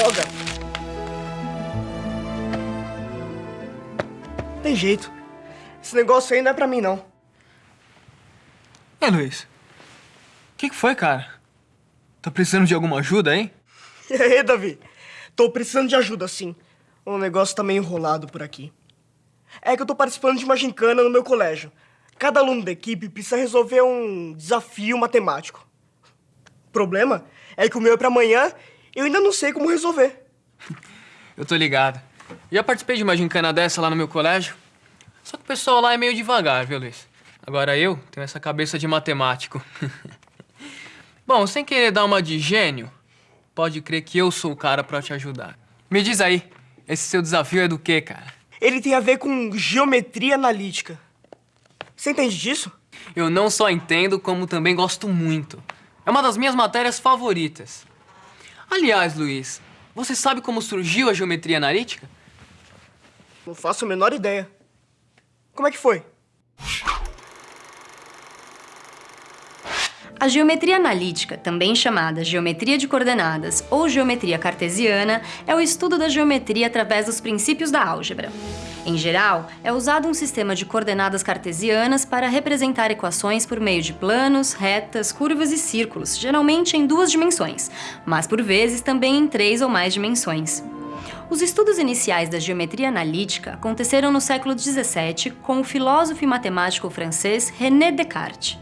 droga! Tem jeito. Esse negócio aí não é pra mim, não. É, Luiz. O que, que foi, cara? Tá precisando de alguma ajuda, hein? E aí, Davi? Tô precisando de ajuda, sim. O negócio tá meio enrolado por aqui. É que eu tô participando de uma gincana no meu colégio. Cada aluno da equipe precisa resolver um desafio matemático. O problema é que o meu é pra amanhã eu ainda não sei como resolver. Eu tô ligado. Já participei de uma gincana dessa lá no meu colégio. Só que o pessoal lá é meio devagar, viu, Luiz? Agora eu tenho essa cabeça de matemático. Bom, sem querer dar uma de gênio, pode crer que eu sou o cara pra te ajudar. Me diz aí, esse seu desafio é do quê, cara? Ele tem a ver com geometria analítica. Você entende disso? Eu não só entendo, como também gosto muito. É uma das minhas matérias favoritas. Aliás, Luiz, você sabe como surgiu a geometria analítica? Não faço a menor ideia. Como é que foi? A geometria analítica, também chamada geometria de coordenadas ou geometria cartesiana, é o estudo da geometria através dos princípios da álgebra. Em geral, é usado um sistema de coordenadas cartesianas para representar equações por meio de planos, retas, curvas e círculos, geralmente em duas dimensões, mas por vezes também em três ou mais dimensões. Os estudos iniciais da geometria analítica aconteceram no século XVII com o filósofo e matemático francês René Descartes.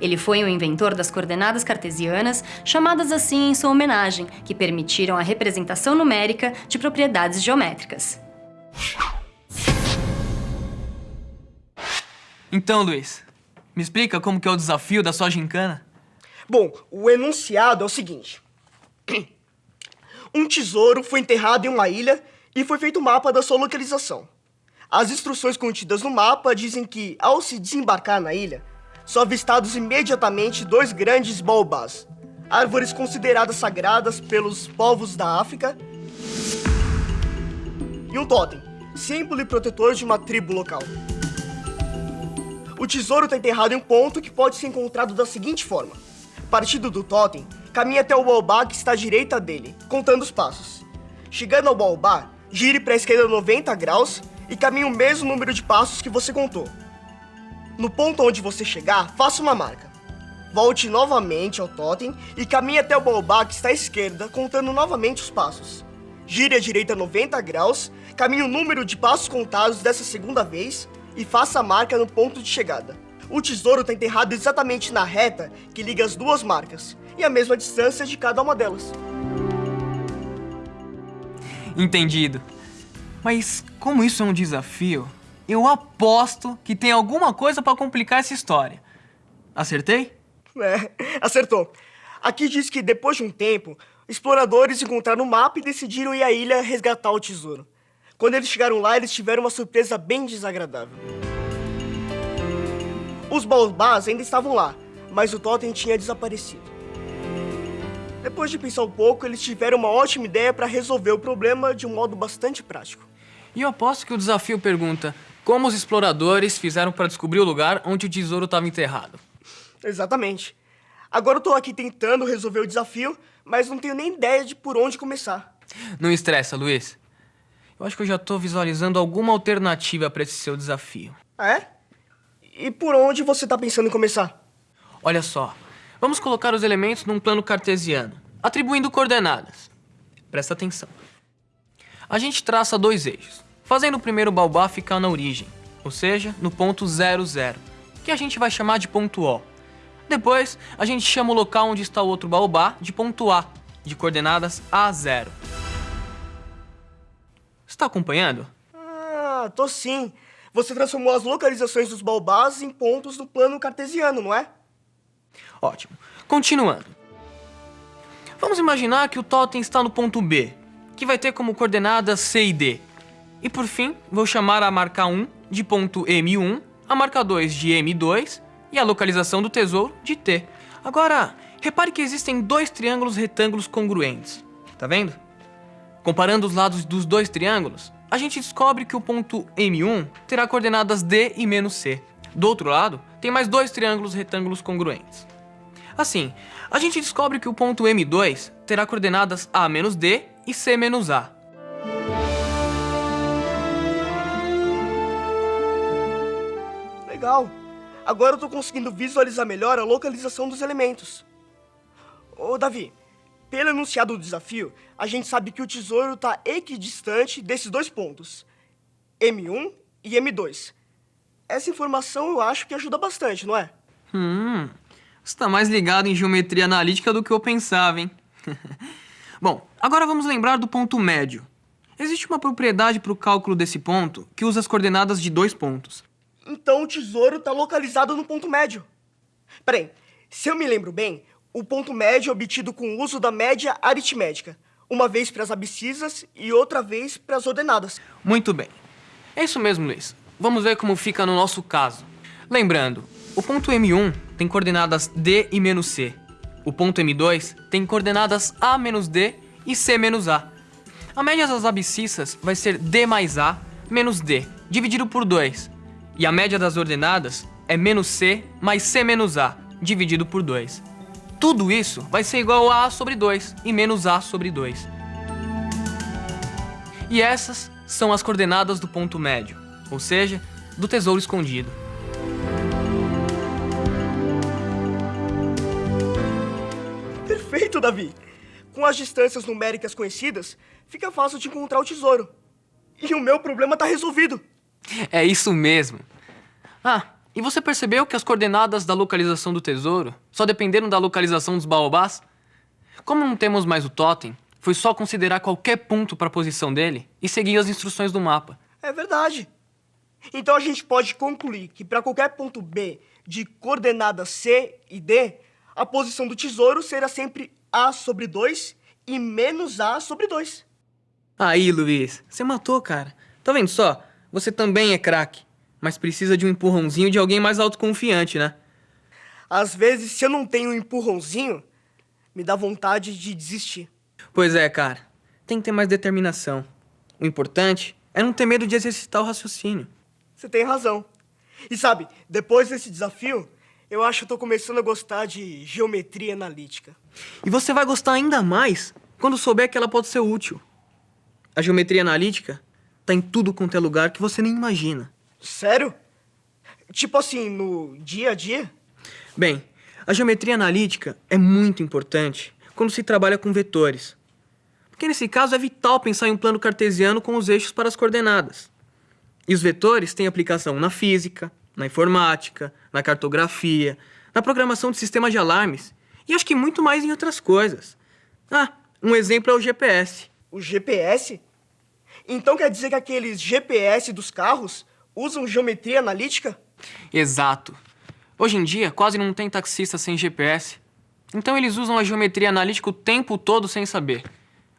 Ele foi o inventor das coordenadas cartesianas, chamadas assim em sua homenagem, que permitiram a representação numérica de propriedades geométricas. Então, Luiz, me explica como que é o desafio da sua gincana? Bom, o enunciado é o seguinte. Um tesouro foi enterrado em uma ilha e foi feito um mapa da sua localização. As instruções contidas no mapa dizem que, ao se desembarcar na ilha, são avistados imediatamente dois grandes baobás, árvores consideradas sagradas pelos povos da África, e um totem, símbolo e protetor de uma tribo local. O tesouro está enterrado em um ponto que pode ser encontrado da seguinte forma. Partindo do totem, caminhe até o baobá que está à direita dele, contando os passos. Chegando ao baobá, gire para a esquerda 90 graus e caminhe o mesmo número de passos que você contou. No ponto onde você chegar, faça uma marca. Volte novamente ao totem e caminhe até o baobá que está à esquerda, contando novamente os passos. Gire à direita 90 graus, caminhe o número de passos contados dessa segunda vez e faça a marca no ponto de chegada. O tesouro está enterrado exatamente na reta que liga as duas marcas e a mesma distância de cada uma delas. Entendido. Mas como isso é um desafio, eu aposto que tem alguma coisa para complicar essa história. Acertei? É, acertou. Aqui diz que depois de um tempo, exploradores encontraram o mapa e decidiram ir à ilha resgatar o tesouro. Quando eles chegaram lá, eles tiveram uma surpresa bem desagradável. Os baobás ainda estavam lá, mas o totem tinha desaparecido. Depois de pensar um pouco, eles tiveram uma ótima ideia para resolver o problema de um modo bastante prático. E eu aposto que o desafio pergunta como os exploradores fizeram para descobrir o lugar onde o tesouro estava enterrado. Exatamente. Agora eu tô aqui tentando resolver o desafio, mas não tenho nem ideia de por onde começar. Não estressa, Luiz. Eu acho que eu já tô visualizando alguma alternativa para esse seu desafio. É? E por onde você tá pensando em começar? Olha só, vamos colocar os elementos num plano cartesiano, atribuindo coordenadas. Presta atenção. A gente traça dois eixos, fazendo o primeiro baobá ficar na origem, ou seja, no ponto 0, 0, que a gente vai chamar de ponto O. Depois, a gente chama o local onde está o outro baobá de ponto A, de coordenadas A0. Está acompanhando? Ah, tô sim. Você transformou as localizações dos baobás em pontos do plano cartesiano, não é? Ótimo. Continuando. Vamos imaginar que o totem está no ponto B, que vai ter como coordenadas C e D. E por fim, vou chamar a marca 1 de ponto M1, a marca 2 de M2 e a localização do tesouro de T. Agora, repare que existem dois triângulos retângulos congruentes. Tá vendo? Comparando os lados dos dois triângulos, a gente descobre que o ponto M1 terá coordenadas D e menos C. Do outro lado, tem mais dois triângulos retângulos congruentes. Assim, a gente descobre que o ponto M2 terá coordenadas A menos D e C menos A. legal. Agora eu tô conseguindo visualizar melhor a localização dos elementos. Ô, Davi, pelo enunciado do desafio, a gente sabe que o tesouro está equidistante desses dois pontos, M1 e M2. Essa informação eu acho que ajuda bastante, não é? Hum, você tá mais ligado em geometria analítica do que eu pensava, hein? Bom, agora vamos lembrar do ponto médio. Existe uma propriedade para o cálculo desse ponto que usa as coordenadas de dois pontos. Então o tesouro está localizado no ponto médio. Peraí, se eu me lembro bem, o ponto médio é obtido com o uso da média aritmética, uma vez para as abscissas e outra vez para as ordenadas. Muito bem. É isso mesmo, Luiz. Vamos ver como fica no nosso caso. Lembrando, o ponto M1 tem coordenadas D e menos C. O ponto M2 tem coordenadas A menos D e C menos A. A média das abscissas vai ser D mais A menos D, dividido por 2. E a média das ordenadas é menos C mais C menos A, dividido por 2. Tudo isso vai ser igual a A sobre 2 e menos A sobre 2. E essas são as coordenadas do ponto médio, ou seja, do tesouro escondido. Perfeito, Davi! Com as distâncias numéricas conhecidas, fica fácil de encontrar o tesouro. E o meu problema está resolvido. É isso mesmo. Ah, e você percebeu que as coordenadas da localização do tesouro só dependeram da localização dos baobás? Como não temos mais o totem, foi só considerar qualquer ponto para a posição dele e seguir as instruções do mapa. É verdade. Então a gente pode concluir que para qualquer ponto B de coordenadas C e D, a posição do tesouro será sempre A sobre 2 e menos A sobre 2. Aí, Luiz, você matou, cara. Tá vendo só? Você também é craque, mas precisa de um empurrãozinho de alguém mais autoconfiante, né? Às vezes, se eu não tenho um empurrãozinho, me dá vontade de desistir. Pois é, cara. Tem que ter mais determinação. O importante é não ter medo de exercitar o raciocínio. Você tem razão. E sabe, depois desse desafio, eu acho que eu tô começando a gostar de geometria analítica. E você vai gostar ainda mais quando souber que ela pode ser útil. A geometria analítica tá em tudo quanto é lugar que você nem imagina. Sério? Tipo assim, no dia a dia? Bem, a geometria analítica é muito importante quando se trabalha com vetores. Porque nesse caso é vital pensar em um plano cartesiano com os eixos para as coordenadas. E os vetores têm aplicação na física, na informática, na cartografia, na programação de sistemas de alarmes e acho que muito mais em outras coisas. Ah, um exemplo é o GPS. O GPS? Então quer dizer que aqueles GPS dos carros usam geometria analítica? Exato. Hoje em dia, quase não tem taxista sem GPS. Então eles usam a geometria analítica o tempo todo sem saber.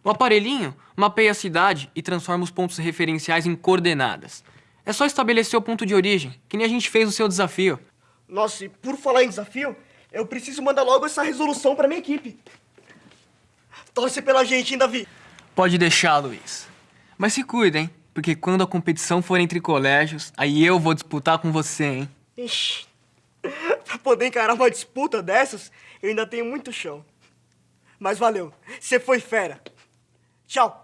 O aparelhinho mapeia a cidade e transforma os pontos referenciais em coordenadas. É só estabelecer o ponto de origem, que nem a gente fez no seu desafio. Nossa, e por falar em desafio, eu preciso mandar logo essa resolução para minha equipe. Torce pela gente, hein, Davi? Pode deixar, Luiz. Mas se cuida, hein? Porque quando a competição for entre colégios, aí eu vou disputar com você, hein? Ixi, pra poder encarar uma disputa dessas, eu ainda tenho muito chão. Mas valeu, você foi fera. Tchau.